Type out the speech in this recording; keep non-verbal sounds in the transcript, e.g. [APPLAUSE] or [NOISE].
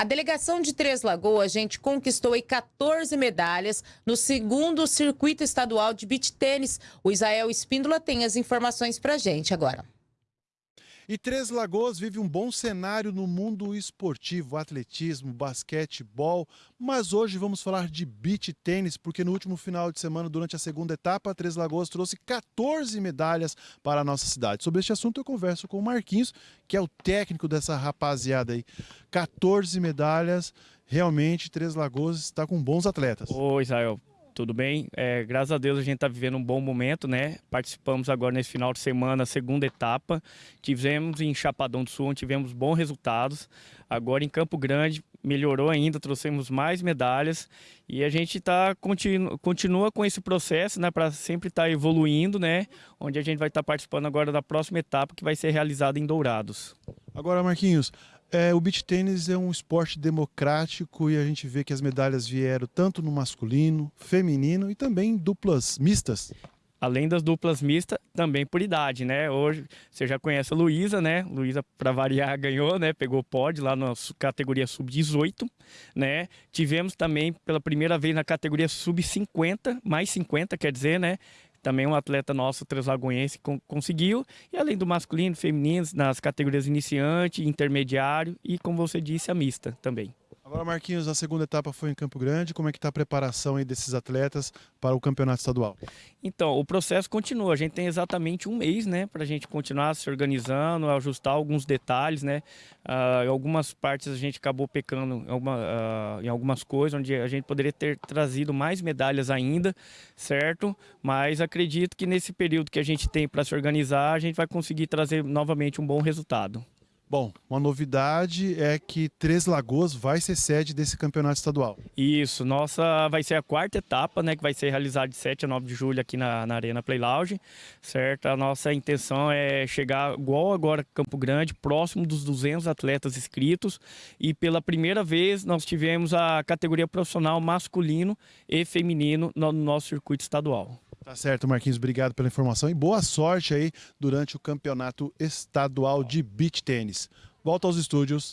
A delegação de Três Lagoas, gente, conquistou aí 14 medalhas no segundo circuito estadual de beach tênis. O Israel Espíndola tem as informações pra gente agora. E Três Lagoas vive um bom cenário no mundo esportivo, atletismo, basquetebol, mas hoje vamos falar de beach tênis, porque no último final de semana, durante a segunda etapa, Três Lagoas trouxe 14 medalhas para a nossa cidade. Sobre este assunto eu converso com o Marquinhos, que é o técnico dessa rapaziada aí. 14 medalhas, realmente Três Lagoas está com bons atletas. Oi, Israel tudo bem? É, graças a Deus a gente está vivendo um bom momento, né? Participamos agora nesse final de semana, segunda etapa. Tivemos em Chapadão do Sul, tivemos bons resultados. Agora em Campo Grande melhorou ainda, trouxemos mais medalhas e a gente tá, continu, continua com esse processo, né? Para sempre estar tá evoluindo, né? Onde a gente vai estar tá participando agora da próxima etapa que vai ser realizada em Dourados. Agora, Marquinhos, é, o beach tênis é um esporte democrático e a gente vê que as medalhas vieram tanto no masculino, feminino e também duplas mistas. Além das duplas mistas, também por idade, né? Hoje você já conhece a Luísa, né? Luísa, para variar, [LAUGHS] ganhou, né? Pegou pódio lá na categoria sub-18, né? Tivemos também pela primeira vez na categoria sub-50, mais 50, quer dizer, né? Também um atleta nosso translagoense conseguiu, e além do masculino, feminino, nas categorias iniciante, intermediário e, como você disse, a mista também. Agora, Marquinhos, a segunda etapa foi em Campo Grande. Como é que está a preparação aí desses atletas para o campeonato estadual? Então, o processo continua. A gente tem exatamente um mês, né, para a gente continuar se organizando, ajustar alguns detalhes, né. Uh, em algumas partes a gente acabou pecando em, alguma, uh, em algumas coisas, onde a gente poderia ter trazido mais medalhas ainda, certo? Mas acredito que nesse período que a gente tem para se organizar, a gente vai conseguir trazer novamente um bom resultado. Bom, uma novidade é que Três Lagoas vai ser sede desse campeonato estadual. Isso, nossa vai ser a quarta etapa, né, que vai ser realizada de 7 a 9 de julho aqui na, na Arena Play Lounge, certo? A nossa intenção é chegar igual agora Campo Grande, próximo dos 200 atletas inscritos e pela primeira vez nós tivemos a categoria profissional masculino e feminino no nosso circuito estadual. Tá certo, Marquinhos, obrigado pela informação e boa sorte aí durante o campeonato estadual de beach tênis. Volta aos estúdios.